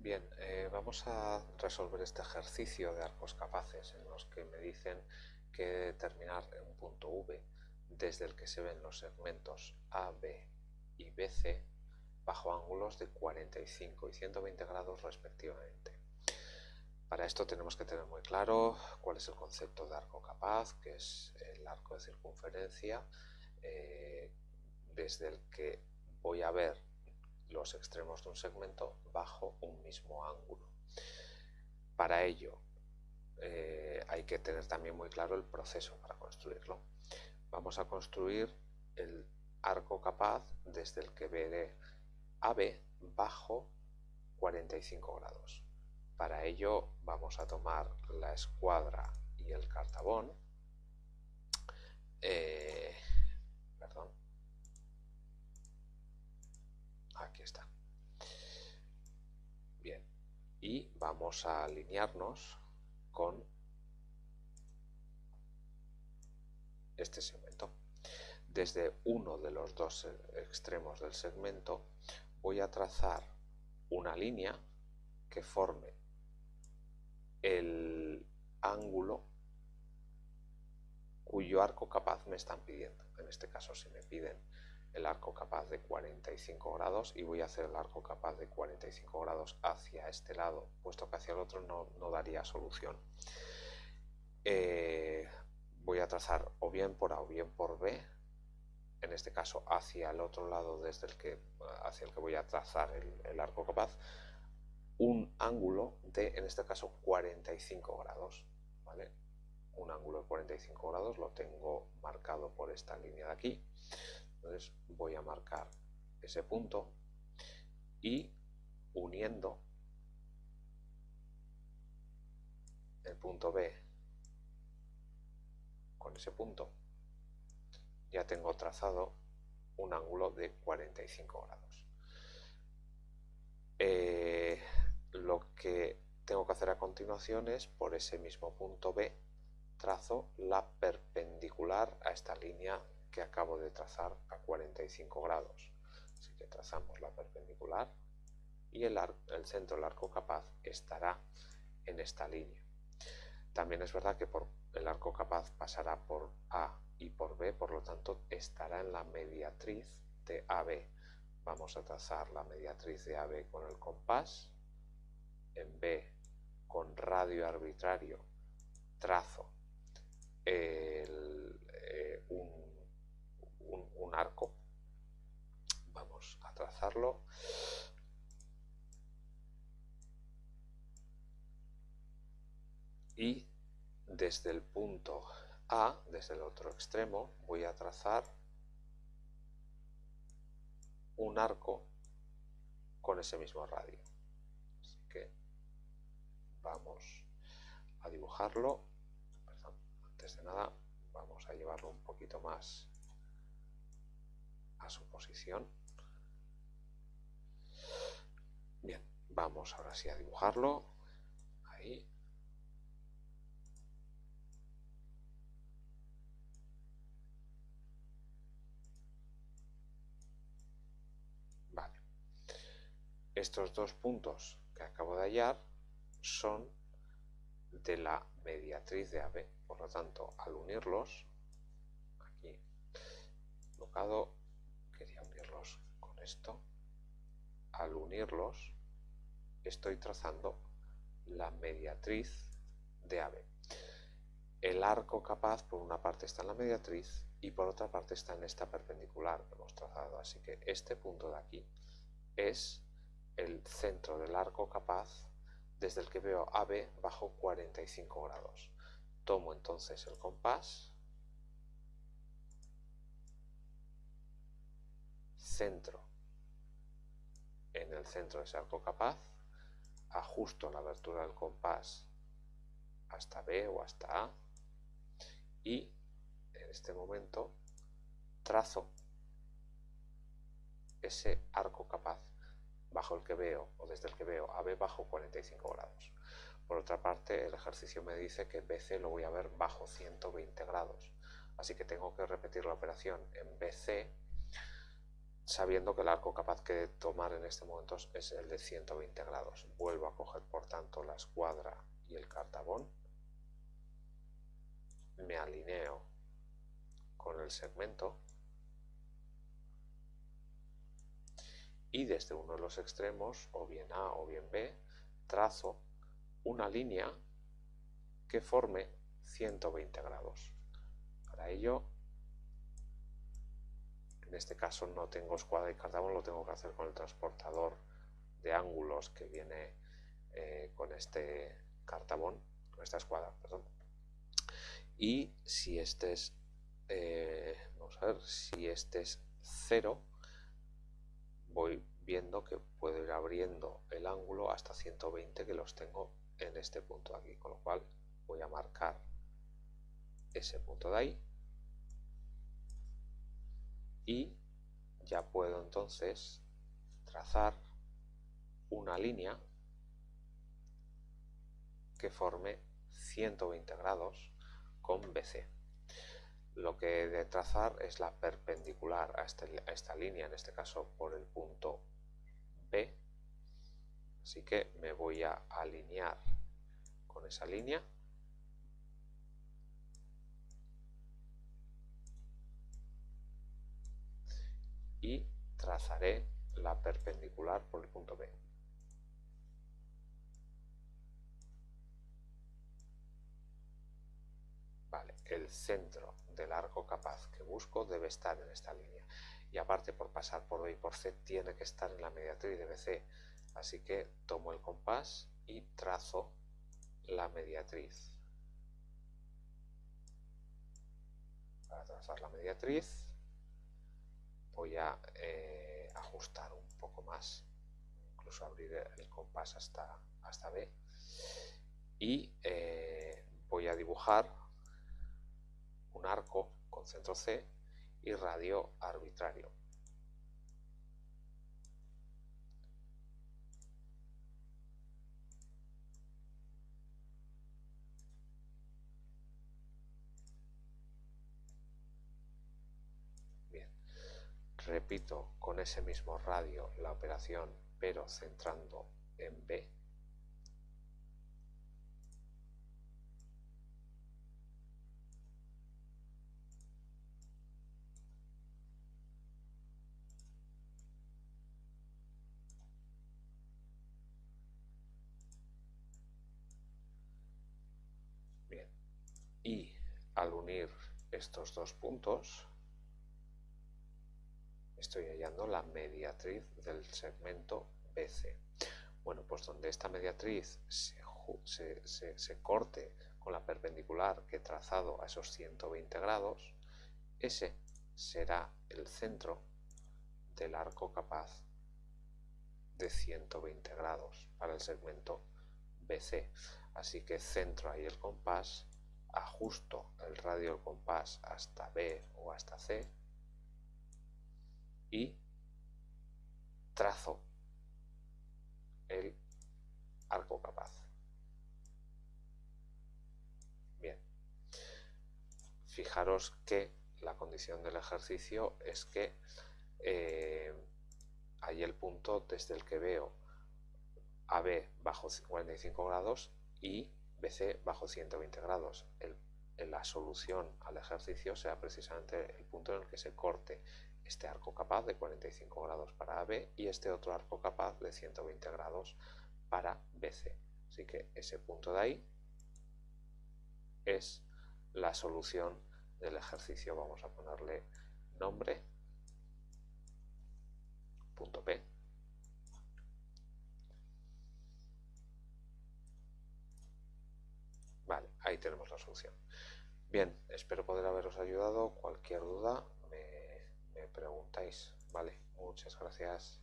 Bien, eh, vamos a resolver este ejercicio de arcos capaces en los que me dicen que determinar un punto V desde el que se ven los segmentos AB y BC bajo ángulos de 45 y 120 grados respectivamente. Para esto tenemos que tener muy claro cuál es el concepto de arco capaz, que es el arco de circunferencia, eh, desde el que voy a ver los extremos de un segmento bajo un mismo ángulo. Para ello eh, hay que tener también muy claro el proceso para construirlo. Vamos a construir el arco capaz desde el que veré AB bajo 45 grados. Para ello vamos a tomar la escuadra y el cartabón. Vamos a alinearnos con este segmento. Desde uno de los dos extremos del segmento voy a trazar una línea que forme el ángulo cuyo arco capaz me están pidiendo. En este caso, si me piden el arco capaz de 45 grados y voy a hacer el arco capaz de 45 grados hacia este lado, puesto que hacia el otro no, daría solución. Eh, voy a trazar o bien por A o bien por B, en este caso hacia el otro lado desde el que, hacia el que voy a trazar el, arco capaz, un ángulo de, en este caso, 45 grados. ¿vale? Un ángulo de 45 grados lo tengo marcado por esta línea de aquí. Entonces voy a marcar ese punto y uniendo el punto B con ese punto ya tengo trazado un ángulo de 45 grados. Eh, lo que tengo que hacer a continuación es por ese mismo punto B trazo la perpendicular a esta línea que acabo de trazar a 45 grados. Así que trazamos la perpendicular y el, centro del arco capaz estará en esta línea. También es verdad que por el arco capaz pasará por A y por B, por lo tanto estará en la mediatriz de AB. Vamos a trazar la mediatriz de AB con el compás, en B con radio arbitrario trazo eh, un, un arco, vamos a trazarlo, y desde el punto A, desde el otro extremo, voy a trazar un arco con ese mismo radio. Así que vamos a dibujarlo. antes de nada vamos a llevarlo un poquito más a su posición. Bien, vamos ahora sí a dibujarlo. Ahí. Estos dos puntos que acabo de hallar son de la mediatriz de AB. Por lo tanto, al unirlos, aquí colocado, esto, al unirlos estoy trazando la mediatriz de AB. El arco capaz por una parte está en la mediatriz y por otra parte está en esta perpendicular que hemos trazado. Así que este punto de aquí es el centro del arco capaz desde el que veo AB bajo 45 grados. Tomo entonces el compás, centro en el centro de ese arco capaz, ajusto la abertura del compás hasta B o hasta A y en este momento trazo ese arco capaz bajo el que veo o desde el que veo AB bajo 45 grados. Por otra parte, el ejercicio me dice que BC lo voy a ver bajo 120 grados. Así que tengo que repetir la operación en BC sabiendo que el arco capaz que tomar en este momento es el de 120 grados. Vuelvo a coger por tanto la escuadra y el cartabón, me alineo con el segmento y desde uno de los extremos, o bien A o bien B, trazo una línea que forme 120 grados. Para ello, en este caso no tengo escuadra y cartabón, lo tengo que hacer con el transportador de ángulos que viene eh, con este cartabón, con esta escuadra, perdón. Y si este es, eh, vamos a ver, si este es 0, voy viendo que puedo ir abriendo el ángulo hasta 120 que los tengo en este punto de aquí, con lo cual voy a marcar ese punto de ahí y ya puedo entonces trazar una línea que forme 120 grados con BC. Lo que he de trazar es la perpendicular a, este, a esta línea, en este caso por el punto B. Así que me voy a alinear con esa línea y trazaré la perpendicular por el punto B. Vale, el centro del arco capaz que busco debe estar en esta línea. Y aparte, por pasar por B y por C, tiene que estar en la mediatriz de BC. Así que tomo el compás y trazo la mediatriz. Para trazar la mediatriz voy a eh, ajustar un poco más, incluso abrir el compás hasta, hasta B y eh, voy a dibujar un arco con centro C y radio arbitrario. Repito con ese mismo radio la operación pero centrando en B. Bien, y al unir estos dos puntos estoy hallando la mediatriz del segmento BC. Bueno, pues donde esta mediatriz se, corte con la perpendicular que he trazado a esos 120 grados, ese será el centro del arco capaz de 120 grados para el segmento BC. Así que centro ahí el compás, ajusto el radio del compás hasta B o hasta C y trazo el arco capaz. Bien, fijaros que la condición del ejercicio es que eh, hay el punto desde el que veo AB bajo 45 grados y BC bajo 120 grados. la solución al ejercicio sea precisamente el punto en el que se corte este arco capaz de 45 grados para AB y este otro arco capaz de 120 grados para BC. Así que ese punto de ahí es la solución del ejercicio. Vamos a ponerle nombre, punto P. Vale, ahí tenemos la solución. Bien, espero poder haberos ayudado. Cualquier duda preguntáis. Vale, muchas gracias.